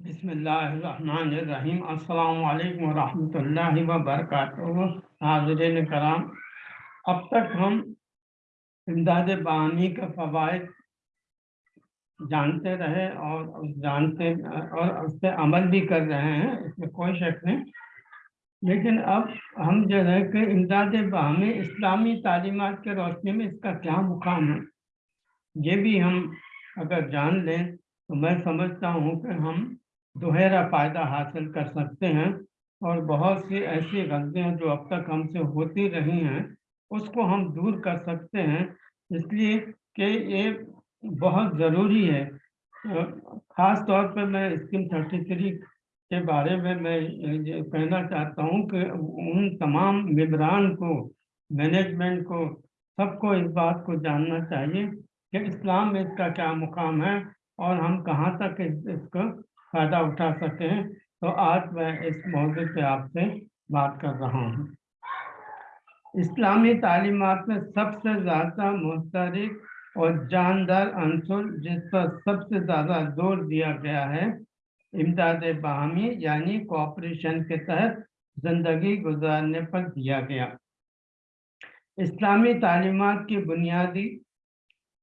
बिस्मिल्लाहिर्रहमानिर्रहीम। अस्सलाम वालेकुम रहमतुल्लाहि व बरकातुहू हाज़रीन कराम, अब तक हम इमदाद बानी का फ़वाद जानते रहे और जानते, और उस पर अमल भी कर रहे हैं, इसमें कोई शक नहीं। लेकिन अब हम जो है कि इमदाद बाहमी इस्लामी तालीमत के रोशनी में इसका क्या मुकाम है, ये भी हम अगर जान लें तो मैं समझता हूँ कि हम दोहरा फ़ायदा हासिल कर सकते हैं और बहुत सी ऐसी गलतियाँ जो अब तक हमसे होती रही हैं उसको हम दूर कर सकते हैं। इसलिए कि ये बहुत ज़रूरी है। ख़ास तौर पर मैं स्कीम थर्टी थ्री के बारे में मैं ये कहना चाहता हूँ कि उन तमाम मेबरान को मैनेजमेंट को सबको इस बात को जानना चाहिए कि इस्लाम में इसका क्या मुकाम है और हम कहाँ तक इस, इसको फ़ायदा उठा सकें तो आज मैं इस मौजू पे आपसे बात कर रहा हूँ। इस्लामी तालीमत में सबसे ज़्यादा मुस्तरक और जानदार अंसर जिस पर सबसे ज़्यादा ज़ोर दिया गया है, इमदाद बाहमी यानी कोऑपरेशन के तहत ज़िंदगी गुजारने पर दिया गया। इस्लामी तालीमत की बुनियादी,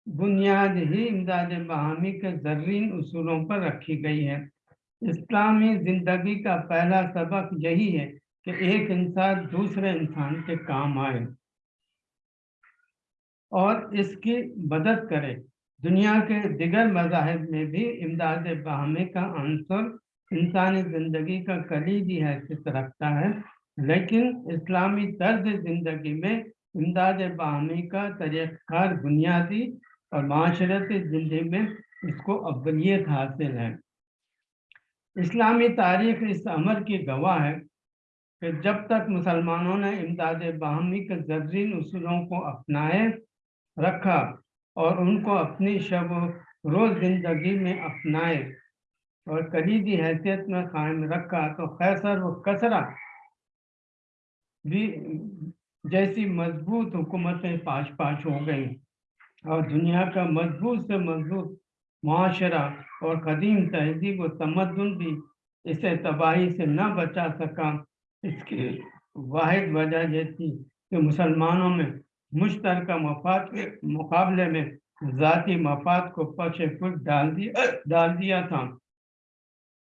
बुनियाद ही इमदाद बाहमी के जर्रीन असूलों पर रखी गई है। इस्लामी ज़िंदगी का पहला सबक यही है कि एक इंसान दूसरे इंसान के काम आए और इसकी मदद करे। दुनिया के दिगर मजाहब में भी इमदाद बाहमी का आंसर इंसानी ज़िंदगी का कलीदी हैसियत रखता है, लेकिन इस्लामी तर्ज ज़िंदगी में इमदाद बाहमी का तरीक़ार बुनियादी और माशरती ज़िंदगी में इसको अव्वलियत हासिल है। इस्लामी तारीख इस अमर की गवाह है कि जब तक मुसलमानों ने इमदाद बाहमी के जर्रीन असूलों को अपनाए, रखा और उनको अपनी शब रोज़ ज़िंदगी में अपनाए और कलीदी हैसियत में कायम रखा तो खैसर व कसरा भी जैसी मज़बूत हुकूमतें पाश पाश हो गई और दुनिया का मज़बूत से मज़बूत माशरा और कदीम तहजीब तमदन भी इसे तबाही से न बचा सका। इसकी वाद वजह ये थी कि मुसलमानों में मुश्तर मफाद के मुकाबले में ज़ाती मफाद को पक्ष फुट डाल दिया डाल दिया था।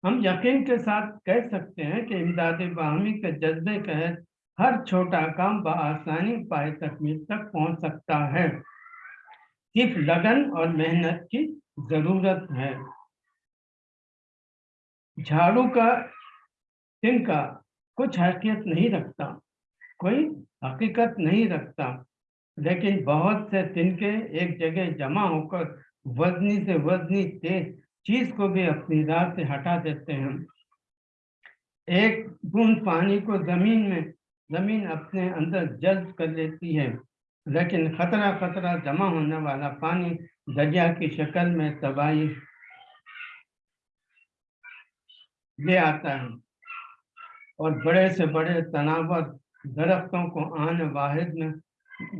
हम यकीन के साथ कह सकते हैं कि इमदाद बाहमी के जज्बे के हर छोटा काम बसानी पाए तकमील तक पहुँच सकता है। सिर्फ़ लगन और मेहनत की ज़रूरत है। झाड़ू का तिनका कुछ हैसियत नहीं रखता, कोई हकीकत नहीं रखता, लेकिन बहुत से तिनके एक जगह जमा होकर वजनी से वजनी तेज चीज़ को भी अपनी राह से हटा देते हैं। एक बूंद पानी को ज़मीन में, ज़मीन अपने अंदर जज्ब कर लेती है, लेकिन खतरा खतरा जमा होने वाला पानी दरिया की शक्ल में तबाही ले आता है और बड़े से बड़े तनावर दरख्तों को आन वाहिद में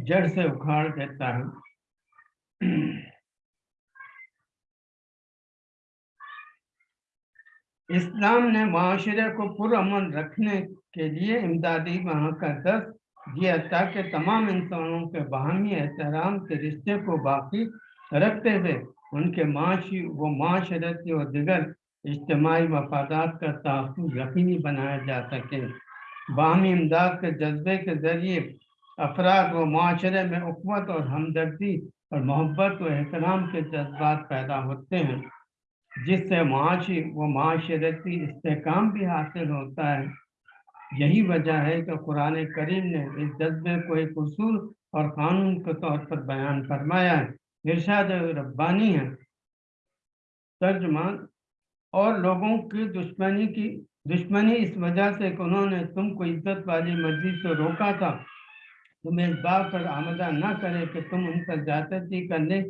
जड़ से उखाड़ देता है। इस्लाम ने माशरे को पुरअमन रखने के लिए इमदादी वहाँ का दस दिया ताकि तमाम इंसानों के बाहमी एहतराम के रिश्ते को बाकी रखते हुए उनके माशी, व माशरती और दिगर इज्तमाही मफादात का तहफ़ यकीनी बनाया जा सके। बाहमी इमदाद के जज्बे के ज़रिए अफराद व माशरे में उक़वत और हमदर्दी और मोहब्बत व एहतराम के जज्बात पैदा होते हैं, जिससे माशी व माशरती इसकाम भी हासिल होता है। यही वजह है कि कुरान करीम ने इस जज्बे को एक असूल और कानून के तौर पर बयान फरमाया है। इरशाद रब्बानी है। तर्जमान, और लोगों की दुश्मनी की, दुश्मनी इस वजह से कि उन्होंने तुमको इज़्ज़त वाली मस्जिद से रोका था। तुम्हें इस बात पर आमदा न करे कि तुम उन पर ज्यादती करने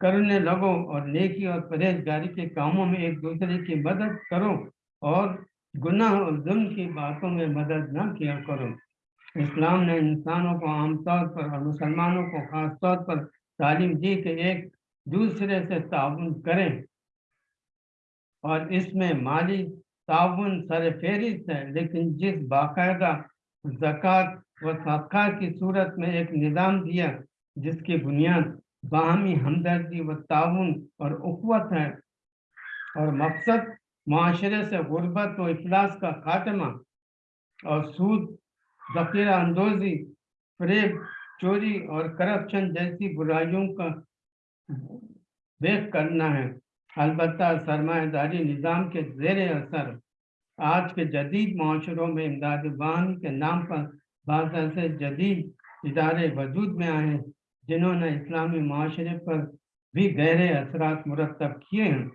करने लगो और नेकी और परहेजगारी के कामों में एक दूसरे की मदद करो और गुनाह और जुल्म की बातों में मदद न किया करो। इस्लाम ने इंसानों को आमतौर पर और मुसलमानों को खास तौर पर तालीम दी कि एक दूसरे से ताउन करें। और इसमें माली ताउन सर फेरिस्त है लेकिन जिस बाकायदा जक़ात व सदका की सूरत में एक निज़ाम दिया, जिसकी बुनियाद बाहमी हमदर्दी व ताउन और उक़वत है, और मकसद माशरे से गुर्बत व इफलास का खात्मा और सूद, जखीरा अंदोजी फरेब चोरी और करप्शन जैसी बुराइयों का देख करना है। अलबत् सरमादारी निज़ाम के जेर असर। आज के जदीद माशरों में इमदाद बान के नाम पर बात ऐसे जदीद इदारे वजूद में आए, जिन्होंने इस्लामी माशरे पर भी गहरे असरात मुरतब किए हैं।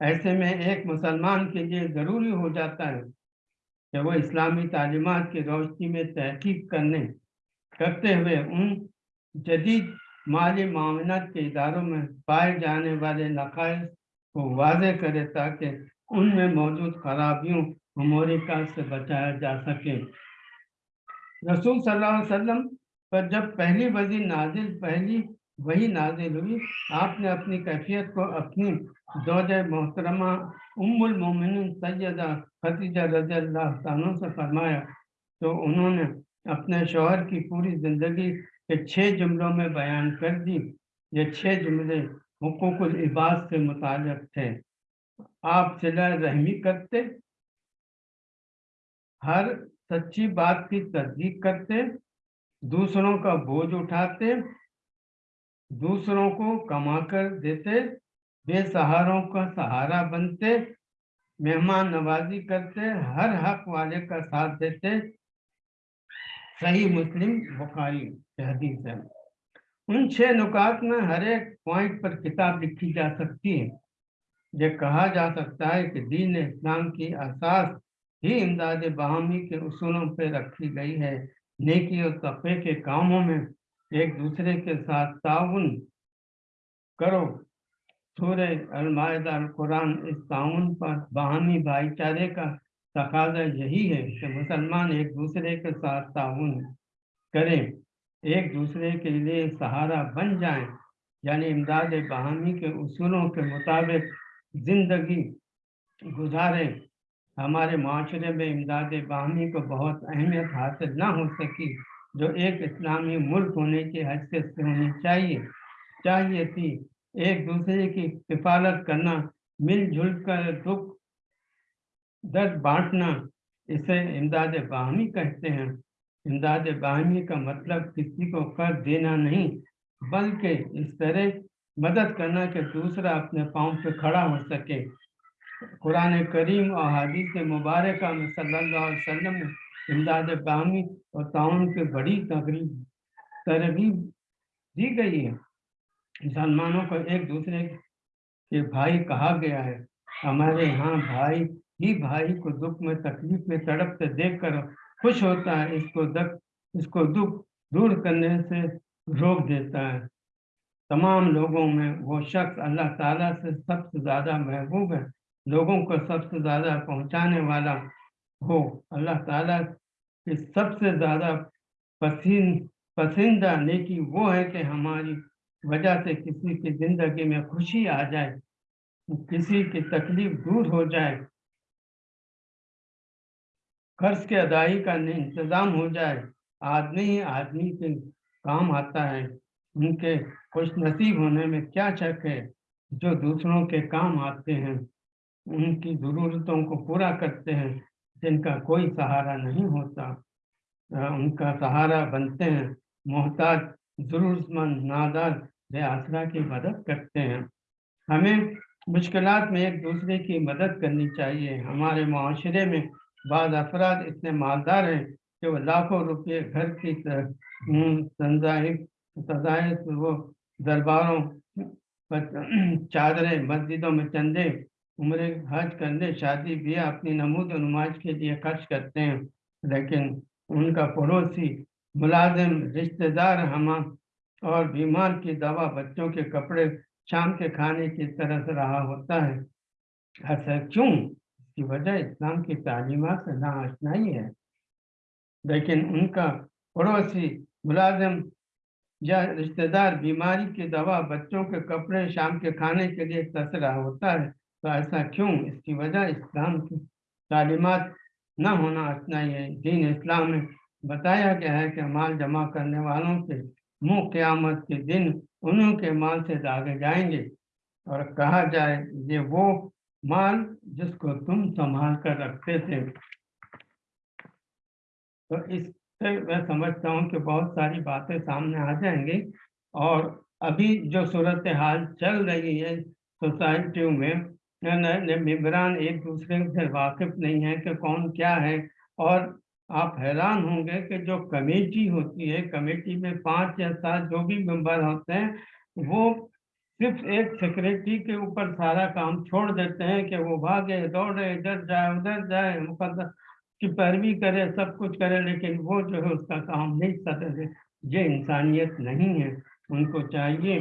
ऐसे में एक मुसलमान के लिए ज़रूरी हो जाता है कि वो इस्लामी तालीमत की रोशनी में तहकीक करने करते हुए उन जदीद माली मामनत के इदारों में पाए जाने वाले नक़ाइस को वाजे करे ताकि उनमें मौजूद खराबियों ममोरिका से बचाया जा सके। रसूल सल्लल्लाहु अलैहि वसल्लम पर जब पहली वजी नाजिल, पहली वही नाजिल हुई, आपने अपनी कैफियत को अपनी दौज मोहतरमा उम्मुल मोमिन सैदा खतीजा रज़ी अल्लाह से फरमाया तो उन्होंने अपने शोहर की पूरी ज़िंदगी के छः जुमलों में बयान कर दी, ये छः जुमले हकूक़ुल इबाद से मुतालिक थे। आप सिला रहमी करते, हर सच्ची बात की तस्दीक करते, दूसरों का बोझ उठाते, दूसरों को कमाकर देते बेसहारों का सहारा बनते, मेहमान नवाजी करते, हर हक वाले का साथ देते। सही मुस्लिम बुखारी है उन छह नुकात में हर एक पॉइंट पर किताब लिखी जा सकती है। ये कहा जा सकता है कि दीन इस्लाम की असास ही इमदाद बहामी के उसूलों पर रखी गई है। नेकी और तक़े के कामों में एक दूसरे के साथ ताउन करो। सूर अलमायदा कुरान इस ताउन पर बाहमी भाईचारे का तकाजा यही है कि मुसलमान एक दूसरे के साथ ताउन करें, एक दूसरे के लिए सहारा बन जाएँ, यानी इमदाद बहामी के उसूलों के मुताबिक ज़िंदगी गुजारें। हमारे माशरे में इमदाद बाहमी को बहुत अहमियत हासिल ना हो सकी, जो एक इस्लामी मुल्क होने की हैसियत से होनी चाहिए। चाहिए थी एक दूसरे की किफालत करना, मिलजुल कर दुख, दर्द बांटना, इसे इमदाद बाहमी कहते हैं। इमदाद बाहमी का मतलब किसी को कर देना नहीं, बल्कि इस तरह मदद करना कि दूसरा अपने पाँव पे खड़ा हो सके। कुरान करीम और हदीस मुबारक में सल्लल्लाहु अलैहि वसल्लम इमदाद बामी और ताउन के बड़ी तकरीब तरबीब दी गई है। मुसलमानों को एक दूसरे के भाई कहा गया है। हमारे यहाँ भाई, ही भाई को दुख में, तकलीफ़ में तड़पते देख कर खुश होता है, इसको दक इसको दुख दूर करने से रोक देता है। तमाम लोगों में वो शख्स अल्लाह ताला से सबसे ज़्यादा महबूब है। लोगों को सबसे ज़्यादा पहुँचाने वाला हो अल्लाह ताला की सबसे ज़्यादा पसीन पसंदीदा नेकी वो है कि हमारी वजह से किसी की ज़िंदगी में खुशी आ जाए, किसी की तकलीफ़ दूर हो जाए कर्ज के अदाई का इंतज़ाम हो जाए, आदमी ही आदमी के काम आता है। उनके खुश नसीब होने में क्या शक है? जो दूसरों के काम आते हैं, उनकी ज़रूरतों को पूरा करते हैं, जिनका कोई सहारा नहीं होता। उनका सहारा बनते हैं। मोहताज ज़रूरतमंद नादार वे आसरा की मदद करते हैं। हमें मुश्किल में एक दूसरे की मदद करनी चाहिए। हमारे माशरे में बाद अफराद इतने मालदार हैं कि वो लाखों रुपये घर की सजाए वो दरबारों पर चादरें, मस्जिदों में चंदे, उम्र हज करने, शादी, ब्याह अपनी नमूद नुमाज के लिए खर्च करते हैं। लेकिन उनका पड़ोसी मुलाजिम, रिश्तेदार, हम और बीमार की दवा बच्चों के कपड़े शाम के खाने की तरह से रहा होता है। ऐसा क्यों? इसकी वजह इस्लाम की तालीमत से नाशनाई है। लेकिन उनका पड़ोसी मुलाजिम या रिश्तेदार बीमारी की दवा बच्चों के कपड़े शाम के खाने के लिए तरस रहा होता है तो ऐसा क्यों? इसकी वजह इस्लाम की तालीमत न होना इतना है। दीन इस्लाम में बताया गया है कि माल जमा करने वालों के मुँह क़यामत के दिन उन्हीं के माल से दागे जाएँगे। और कहा जाए, ये वो माल जिसको तुम संभाल कर रखते थे। तो इससे मैं समझता हूँ कि बहुत सारी बातें सामने आ जाएँगी। और अभी जो सूरत हाल चल रही है, सोसाइटियों में मेम्बरान एक दूसरे से वाकिफ नहीं है कि कौन क्या है। और आप हैरान होंगे कि जो कमेटी होती है, कमेटी में पाँच या सात जो भी मेंबर होते हैं, वो सिर्फ़ एक सेक्रेटरी के ऊपर सारा काम छोड़ देते हैं कि वो भागे, दौड़े, इधर जाए, उधर जाए मुकदस की पैरवी करे, सब कुछ करे, लेकिन वो जो है उसका काम नहीं करते ये इंसानियत नहीं है। उनको चाहिए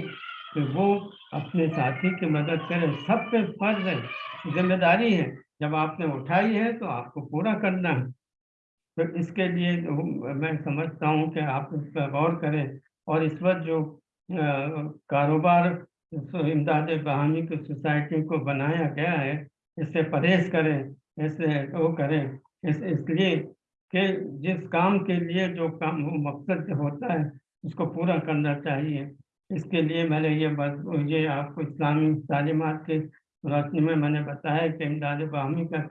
कि वो अपने साथी की मदद करें। सब पे फ़र्ज़ है, ज़िम्मेदारी है। जब आपने उठाई है तो आपको पूरा करना है। तो इसके लिए मैं समझता हूँ कि आप इस पर गौर करें और इस वक्त जो कारोबार इमदाद बहानी की सोसाइटी को बनाया गया है इससे परहेज करें इससे वो करें। इस, इसलिए कि जिस काम के लिए जो काम मकसद होता है, उसको पूरा करना चाहिए। इसके लिए मैंने ये बस ये आपको इस्लामी तालीमत के रोशनी में मैंने बताया कि इमदाद बाहमी का